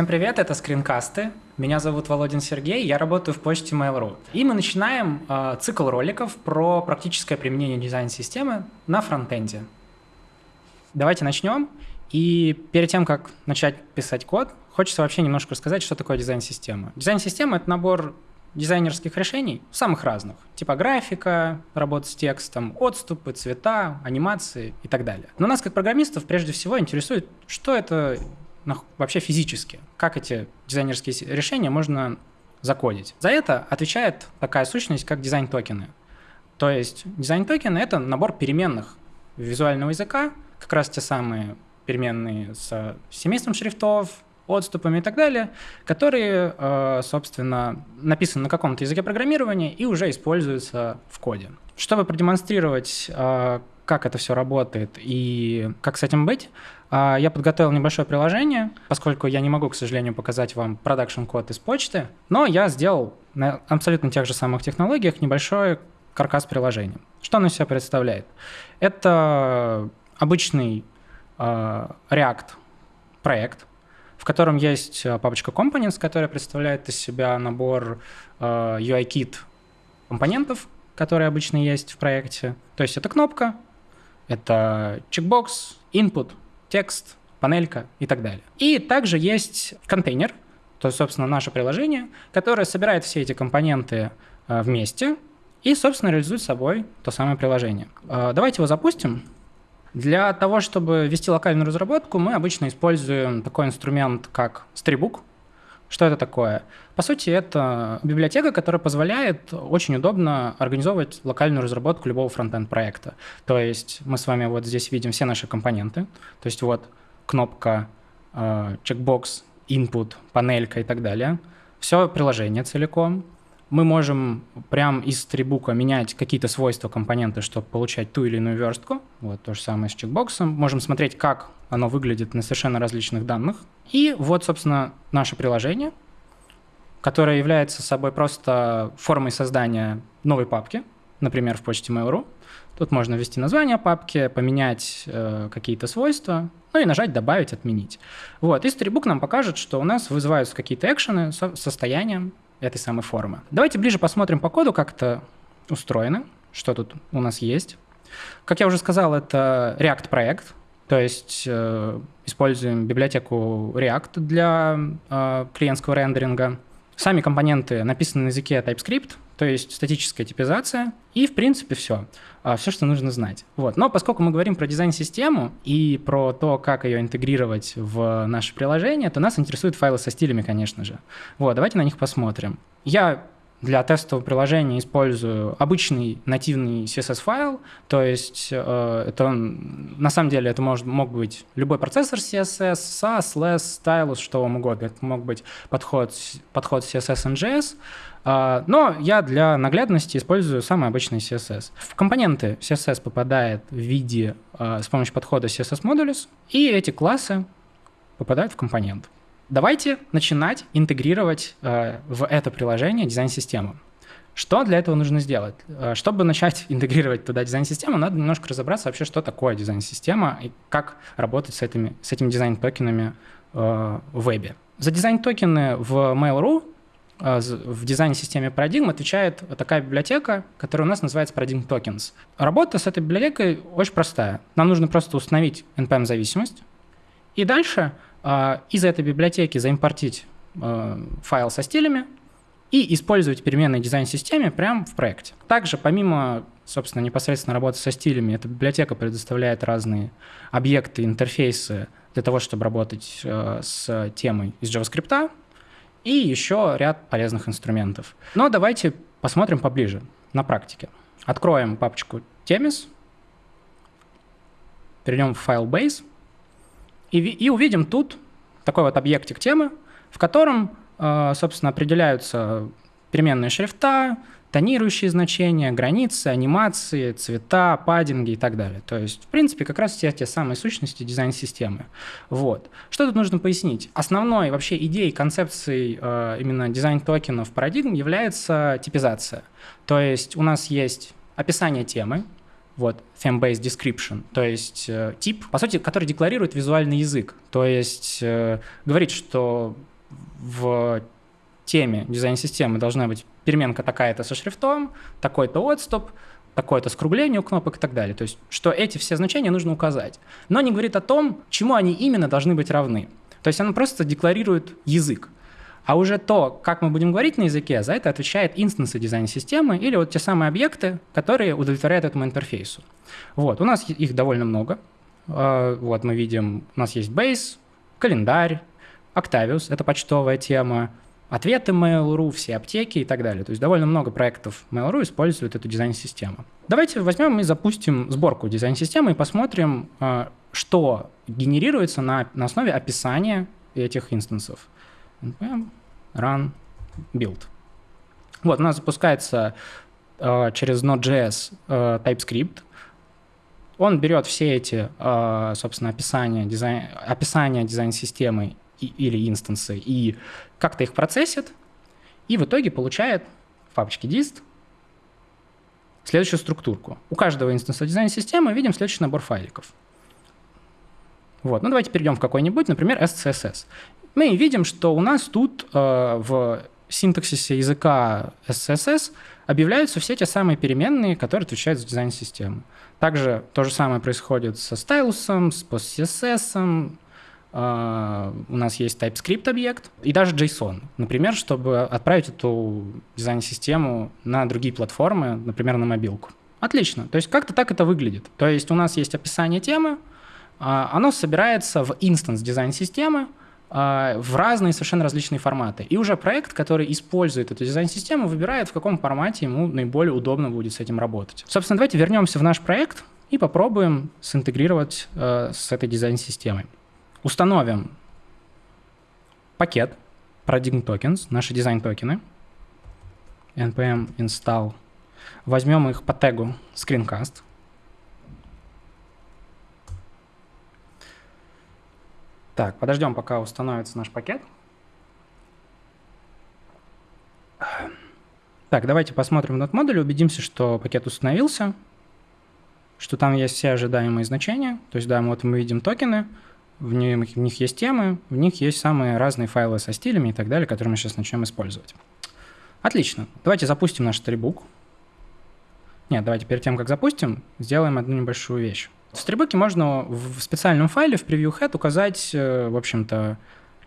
Всем привет, это скринкасты. Меня зовут Володин Сергей, я работаю в почте Mail.ru. И мы начинаем э, цикл роликов про практическое применение дизайн-системы на фронтенде. Давайте начнем. И перед тем, как начать писать код, хочется вообще немножко рассказать, что такое дизайн-система. Дизайн-система — это набор дизайнерских решений, самых разных. Типографика, работа с текстом, отступы, цвета, анимации и так далее. Но нас, как программистов, прежде всего интересует, что это вообще физически, как эти дизайнерские решения можно закодить. За это отвечает такая сущность, как дизайн-токены. То есть дизайн-токены — это набор переменных визуального языка, как раз те самые переменные с семейством шрифтов, отступами и так далее, которые, э, собственно, написаны на каком-то языке программирования и уже используются в коде. Чтобы продемонстрировать, э, как это все работает и как с этим быть, э, я подготовил небольшое приложение, поскольку я не могу, к сожалению, показать вам production-код из почты, но я сделал на абсолютно тех же самых технологиях небольшой каркас приложения. Что оно из себя представляет? Это обычный React проект, в котором есть э, папочка Components, которая представляет из себя набор э, UI-kit компонентов, которые обычно есть в проекте. То есть это кнопка, это чекбокс, input, текст, панелька и так далее. И также есть контейнер, то есть, собственно, наше приложение, которое собирает все эти компоненты э, вместе и, собственно, реализует собой то самое приложение. Давайте его запустим. Для того, чтобы вести локальную разработку, мы обычно используем такой инструмент, как Storybook. Что это такое? По сути, это библиотека, которая позволяет очень удобно организовывать локальную разработку любого фронтенд проекта. То есть мы с вами вот здесь видим все наши компоненты. То есть вот кнопка, э, чекбокс, input, панелька и так далее. Все приложение целиком мы можем прямо из трибука менять какие-то свойства компонента, чтобы получать ту или иную верстку. Вот то же самое с чекбоксом. Можем смотреть, как оно выглядит на совершенно различных данных. И вот, собственно, наше приложение, которое является собой просто формой создания новой папки, например, в почте Mail.ru. Тут можно ввести название папки, поменять э, какие-то свойства, ну и нажать «Добавить», «Отменить». Вот, и Storybook нам покажет, что у нас вызываются какие-то экшены со состоянием, этой самой формы. Давайте ближе посмотрим по коду, как это устроено, что тут у нас есть. Как я уже сказал, это React-проект, то есть э, используем библиотеку React для э, клиентского рендеринга. Сами компоненты написаны на языке TypeScript, то есть статическая типизация, и, в принципе, все. А, все, что нужно знать. Вот. Но поскольку мы говорим про дизайн-систему и про то, как ее интегрировать в наше приложение, то нас интересуют файлы со стилями, конечно же. Вот, давайте на них посмотрим. Я для тестового приложения использую обычный нативный CSS-файл, то есть э, это на самом деле это может, мог быть любой процессор CSS, SAS, LESS, Stylus, что вам угодно. Это мог быть подход, подход CSS NGS, э, но я для наглядности использую самый обычный CSS. В компоненты CSS попадает в виде э, с помощью подхода CSS Modules, и эти классы попадают в компонент. Давайте начинать интегрировать э, в это приложение дизайн-систему. Что для этого нужно сделать? Э, чтобы начать интегрировать туда дизайн-систему, надо немножко разобраться вообще, что такое дизайн-система и как работать с этими, с этими дизайн-токенами э, в вебе. За дизайн-токены в Mail.ru в дизайн-системе Paradigm отвечает такая библиотека, которая у нас называется Paradigm Tokens. Работа с этой библиотекой очень простая. Нам нужно просто установить NPM-зависимость, и дальше из этой библиотеки заимпортить а, файл со стилями и использовать переменные дизайн-системе прямо в проекте. Также, помимо, собственно, непосредственно работы со стилями, эта библиотека предоставляет разные объекты, интерфейсы для того, чтобы работать а, с темой из JavaScript, и еще ряд полезных инструментов. Но давайте посмотрим поближе на практике. Откроем папочку Temis, перейдем в файл Base, и, и увидим тут такой вот объектик темы, в котором, э, собственно, определяются переменные шрифта, тонирующие значения, границы, анимации, цвета, паддинги и так далее. То есть, в принципе, как раз все те самые сущности дизайн-системы. Вот. Что тут нужно пояснить? Основной вообще идеей, концепцией э, именно дизайн-токенов парадигм является типизация. То есть у нас есть описание темы, вот, theme-based description, то есть э, тип, по сути, который декларирует визуальный язык. То есть э, говорит, что в теме дизайн-системы должна быть переменка такая-то со шрифтом, такой-то отступ, такое-то скругление у кнопок и так далее. То есть, что эти все значения нужно указать. Но не говорит о том, чему они именно должны быть равны. То есть оно просто декларирует язык. А уже то, как мы будем говорить на языке, за это отвечает инстансы дизайн-системы или вот те самые объекты, которые удовлетворяют этому интерфейсу. Вот, у нас их довольно много. А, вот мы видим, у нас есть Base, календарь, Octavius, это почтовая тема, ответы Mail.ru, все аптеки и так далее. То есть довольно много проектов Mail.ru используют эту дизайн-систему. Давайте возьмем и запустим сборку дизайн-системы и посмотрим, а, что генерируется на, на основе описания этих инстансов. Npm run build. Вот, у нас запускается э, через Node.js э, TypeScript. Он берет все эти, э, собственно, описания, дизайн, описания дизайн-системы или инстансы и как-то их процессит, и в итоге получает в папочке dist следующую структурку. У каждого инстанса дизайн-системы видим следующий набор файликов. Вот. Ну, давайте перейдем в какой-нибудь, например, SCSS. Мы видим, что у нас тут э, в синтаксисе языка SCSS объявляются все те самые переменные, которые отвечают за дизайн системы. Также то же самое происходит со стайлусом, с PostCSS, Uh, у нас есть TypeScript объект и даже JSON, например, чтобы отправить эту дизайн-систему на другие платформы, например, на мобилку. Отлично. То есть как-то так это выглядит. То есть у нас есть описание темы, э, оно собирается в instance дизайн-системы, в разные совершенно различные форматы. И уже проект, который использует эту дизайн-систему, выбирает, в каком формате ему наиболее удобно будет с этим работать. Собственно, давайте вернемся в наш проект и попробуем синтегрировать э, с этой дизайн-системой. Установим пакет Paradigm Tokens, наши дизайн-токены, npm install, возьмем их по тегу screencast, Так, подождем, пока установится наш пакет. Так, давайте посмотрим этот модуль, убедимся, что пакет установился, что там есть все ожидаемые значения. То есть, да, вот мы видим токены, в них, в них есть темы, в них есть самые разные файлы со стилями и так далее, которые мы сейчас начнем использовать. Отлично. Давайте запустим наш стрибук. Нет, давайте перед тем, как запустим, сделаем одну небольшую вещь. Стрибуке можно в специальном файле в preview head указать, э, в общем-то,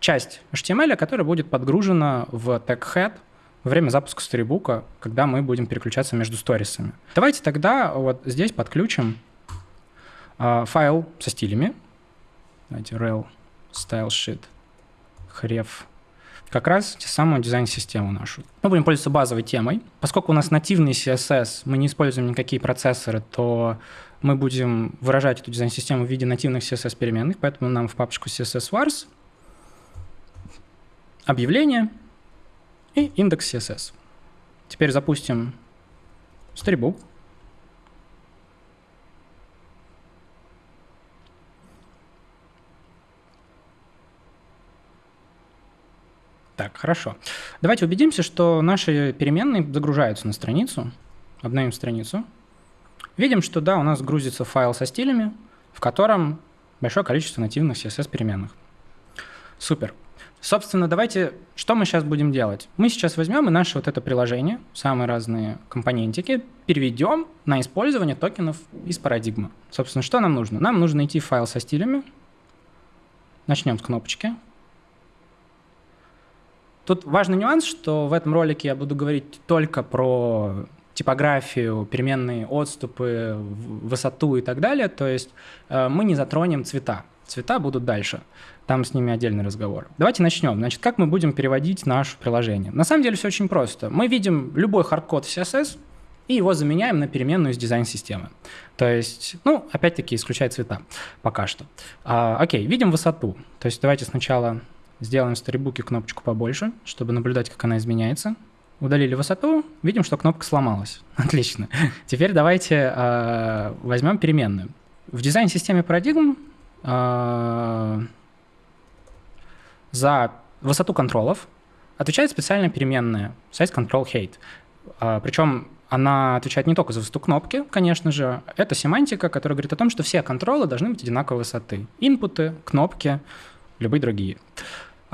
часть HTML, которая будет подгружена в тег head во время запуска стрибука, когда мы будем переключаться между сторисами. Давайте тогда вот здесь подключим э, файл со стилями. Давайте rel style sheet href как раз те самую дизайн-систему нашу. Мы будем пользоваться базовой темой. Поскольку у нас нативный CSS, мы не используем никакие процессоры, то мы будем выражать эту дизайн-систему в виде нативных CSS-переменных, поэтому нам в папочку CSS_vars объявление и индекс CSS. Теперь запустим Storybook. Так, хорошо. Давайте убедимся, что наши переменные загружаются на страницу. Обновим страницу. Видим, что да, у нас грузится файл со стилями, в котором большое количество нативных CSS-переменных. Супер. Собственно, давайте, что мы сейчас будем делать? Мы сейчас возьмем и наше вот это приложение, самые разные компонентики, переведем на использование токенов из парадигмы. Собственно, что нам нужно? Нам нужно найти файл со стилями. Начнем с кнопочки. Тут важный нюанс, что в этом ролике я буду говорить только про типографию, переменные отступы, высоту и так далее. То есть э, мы не затронем цвета. Цвета будут дальше. Там с ними отдельный разговор. Давайте начнем. Значит, как мы будем переводить наше приложение? На самом деле все очень просто. Мы видим любой хардкод в CSS, и его заменяем на переменную из дизайн-системы. То есть, ну, опять-таки, исключая цвета пока что. А, окей, видим высоту. То есть давайте сначала сделаем в сторибуке кнопочку побольше, чтобы наблюдать, как она изменяется удалили высоту, видим, что кнопка сломалась. Отлично. Теперь давайте э, возьмем переменную. В дизайн-системе Paradigm э, за высоту контролов отвечает специальная переменная size control height. Э, причем она отвечает не только за высоту кнопки, конечно же. Это семантика, которая говорит о том, что все контролы должны быть одинаковой высоты. Инпуты, кнопки, любые другие.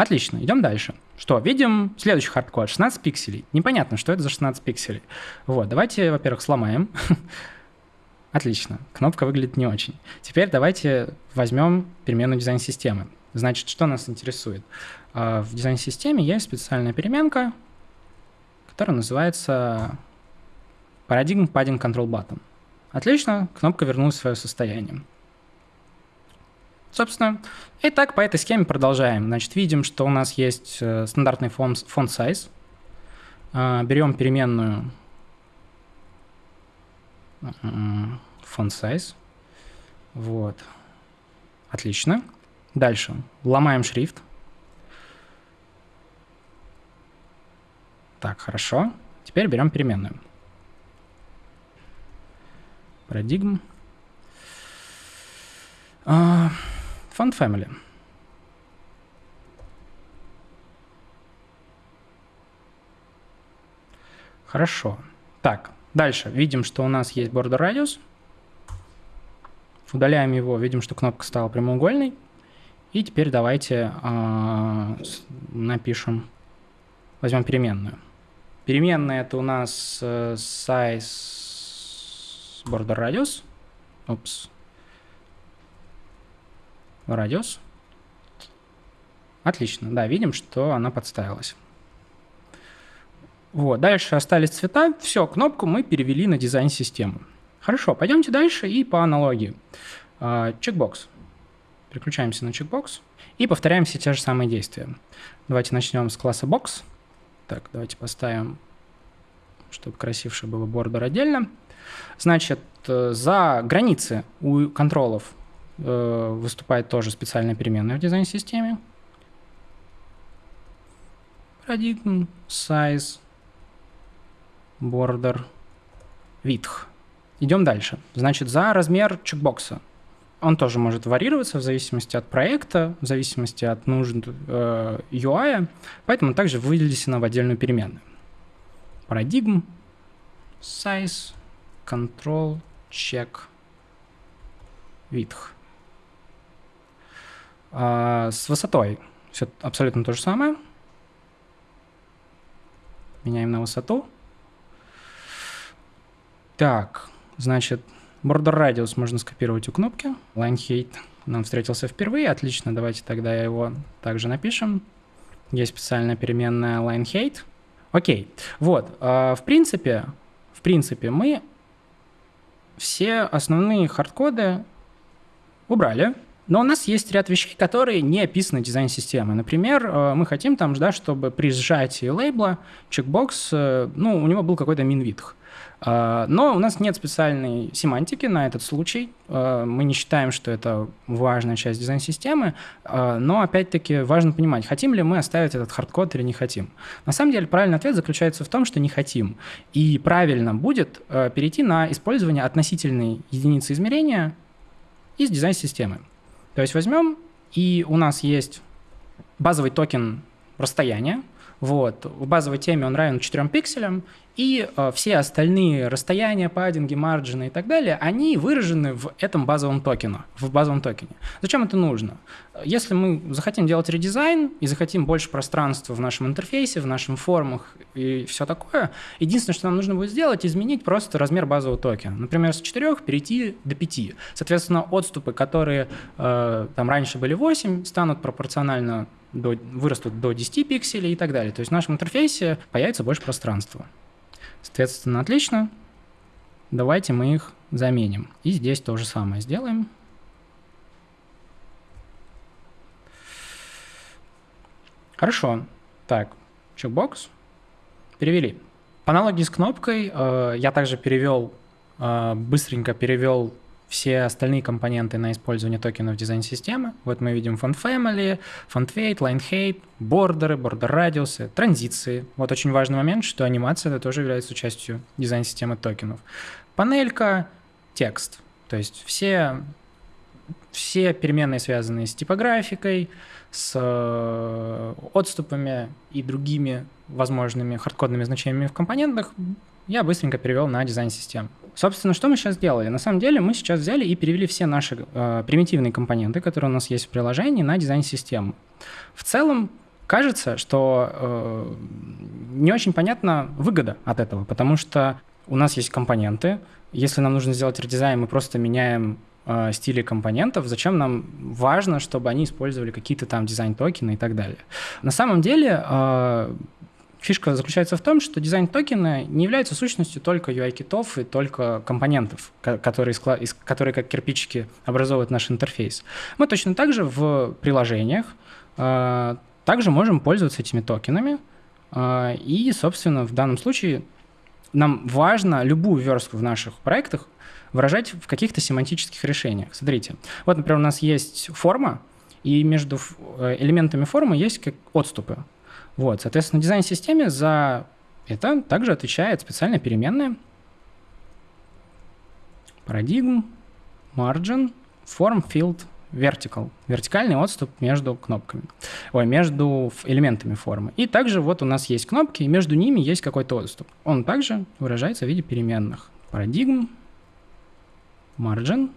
Отлично, идем дальше. Что, видим следующий хардкод, 16 пикселей. Непонятно, что это за 16 пикселей. Вот, давайте, во-первых, сломаем. Отлично, кнопка выглядит не очень. Теперь давайте возьмем переменную дизайн-системы. Значит, что нас интересует? А, в дизайн-системе есть специальная переменка, которая называется Paradigm Padding Control Button. Отлично, кнопка вернулась в свое состояние. Собственно, и так по этой схеме продолжаем. Значит, видим, что у нас есть э, стандартный фонд, фонд size. А, берем переменную фонд size. Вот. Отлично. Дальше. Ломаем шрифт. Так, хорошо. Теперь берем переменную. Парадигм. Uh, Fund Family. Хорошо. Так, дальше. Видим, что у нас есть border radius. Удаляем его, видим, что кнопка стала прямоугольной. И теперь давайте э, напишем, возьмем переменную. Переменная это у нас э, size border radius. Упс радиус. Отлично, да, видим, что она подставилась. Вот, дальше остались цвета. Все, кнопку мы перевели на дизайн-систему. Хорошо, пойдемте дальше и по аналогии. А, чекбокс. Переключаемся на чекбокс и повторяем все те же самые действия. Давайте начнем с класса box. Так, давайте поставим, чтобы красивше было бордер отдельно. Значит, э, за границы у контролов выступает тоже специальная переменная в дизайн-системе. Paradigm, size, border, width. Идем дальше. Значит, за размер чекбокса. Он тоже может варьироваться в зависимости от проекта, в зависимости от нужд э, UI, поэтому также вынесено в отдельную переменную. Paradigm, size, control, check, width. А, с высотой все абсолютно то же самое. Меняем на высоту. Так, значит, border radius можно скопировать у кнопки. Line height нам встретился впервые. Отлично, давайте тогда его также напишем. Есть специальная переменная line height. Окей, вот, э, в принципе, в принципе, мы все основные хардкоды убрали. Но у нас есть ряд вещей, которые не описаны дизайн-системой. Например, э, мы хотим там, да, чтобы при сжатии лейбла чекбокс, э, ну, у него был какой-то min-width. Э, но у нас нет специальной семантики на этот случай. Мы не считаем, что это важная часть дизайн-системы. Но, опять-таки, важно понимать, хотим ли мы оставить этот хардкод или не хотим. На самом деле, правильный ответ заключается в том, что не хотим. И правильно будет перейти на использование относительной единицы измерения из дизайн-системы. То есть возьмем, и у нас есть базовый токен расстояния. Вот. В базовой теме он равен 4 пикселям, и э, все остальные расстояния, паддинги, марджины и так далее, они выражены в этом базовом токене, в базовом токене. Зачем это нужно? Если мы захотим делать редизайн и захотим больше пространства в нашем интерфейсе, в нашем формах и все такое, единственное, что нам нужно будет сделать, изменить просто размер базового токена. Например, с 4 перейти до 5. Соответственно, отступы, которые э, там раньше были 8, станут пропорционально до, вырастут до 10 пикселей и так далее. То есть в нашем интерфейсе появится больше пространства. Соответственно, отлично. Давайте мы их заменим. И здесь то же самое сделаем. Хорошо. Так, чекбокс. Перевели. По аналогии с кнопкой э, я также перевел, э, быстренько перевел все остальные компоненты на использование токенов дизайн-системы. Вот мы видим font family, font weight, line height, бордеры, бордер радиусы, транзиции. Вот очень важный момент, что анимация это тоже является частью дизайн-системы токенов. Панелька, текст. То есть все, все переменные, связанные с типографикой, с э, отступами и другими возможными хардкодными значениями в компонентах, я быстренько перевел на дизайн-систему. Собственно, что мы сейчас сделали? На самом деле мы сейчас взяли и перевели все наши э, примитивные компоненты, которые у нас есть в приложении, на дизайн-систему. В целом кажется, что э, не очень понятна выгода от этого, потому что у нас есть компоненты. Если нам нужно сделать редизайн, мы просто меняем э, стили компонентов. Зачем нам важно, чтобы они использовали какие-то там дизайн-токены и так далее? На самом деле э, фишка заключается в том, что дизайн-токены не являются сущностью только UI-китов и только компонентов, которые, которые как кирпичики образовывают наш интерфейс. Мы точно так же в приложениях э, также можем пользоваться этими токенами, э, и, собственно, в данном случае нам важно любую верстку в наших проектах выражать в каких-то семантических решениях. Смотрите, вот, например, у нас есть форма, и между э, элементами формы есть как отступы. Вот, соответственно, дизайн-системе за это также отвечает специальная переменная paradigm margin form field vertical. Вертикальный отступ между кнопками. Ой, между элементами формы. И также вот у нас есть кнопки, и между ними есть какой-то отступ. Он также выражается в виде переменных. Paradigm margin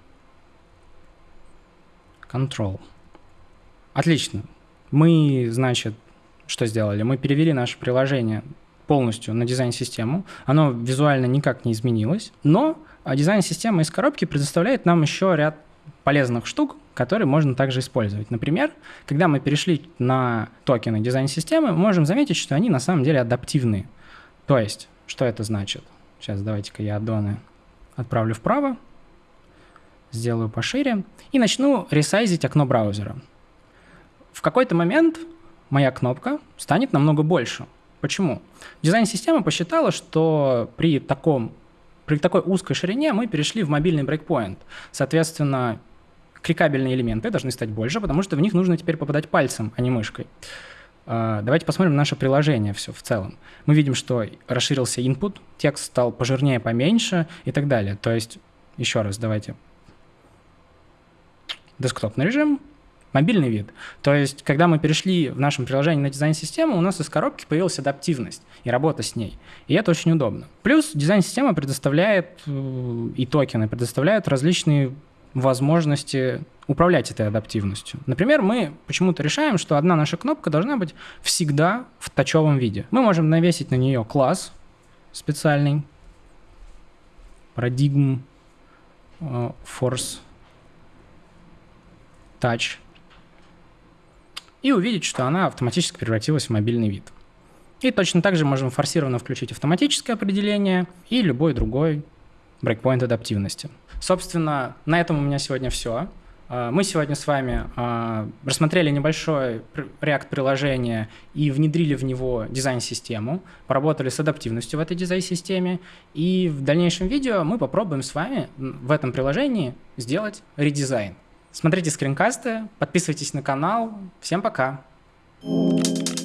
control. Отлично. Мы, значит, что сделали? Мы перевели наше приложение полностью на дизайн-систему. Оно визуально никак не изменилось, но дизайн-система из коробки предоставляет нам еще ряд полезных штук, которые можно также использовать. Например, когда мы перешли на токены дизайн-системы, мы можем заметить, что они на самом деле адаптивные. То есть, что это значит? Сейчас давайте-ка я аддоны отправлю вправо, сделаю пошире и начну ресайзить окно браузера. В какой-то момент моя кнопка станет намного больше. Почему? Дизайн-система посчитала, что при, таком, при такой узкой ширине мы перешли в мобильный брейкпоинт. Соответственно, кликабельные элементы должны стать больше, потому что в них нужно теперь попадать пальцем, а не мышкой. А, давайте посмотрим наше приложение все в целом. Мы видим, что расширился input, текст стал пожирнее, поменьше и так далее. То есть, еще раз, давайте. Десктопный режим, мобильный вид. То есть, когда мы перешли в нашем приложении на дизайн-систему, у нас из коробки появилась адаптивность и работа с ней. И это очень удобно. Плюс дизайн-система предоставляет э, и токены предоставляют различные возможности управлять этой адаптивностью. Например, мы почему-то решаем, что одна наша кнопка должна быть всегда в тачевом виде. Мы можем навесить на нее класс специальный, paradigm, э, force, touch, и увидеть, что она автоматически превратилась в мобильный вид. И точно так же можем форсированно включить автоматическое определение и любой другой брейкпоинт адаптивности. Собственно, на этом у меня сегодня все. А, мы сегодня с вами а, рассмотрели небольшой React-приложение и внедрили в него дизайн-систему, поработали с адаптивностью в этой дизайн-системе, и в дальнейшем видео мы попробуем с вами в этом приложении сделать редизайн. Смотрите скринкасты, подписывайтесь на канал. Всем пока! Thank you.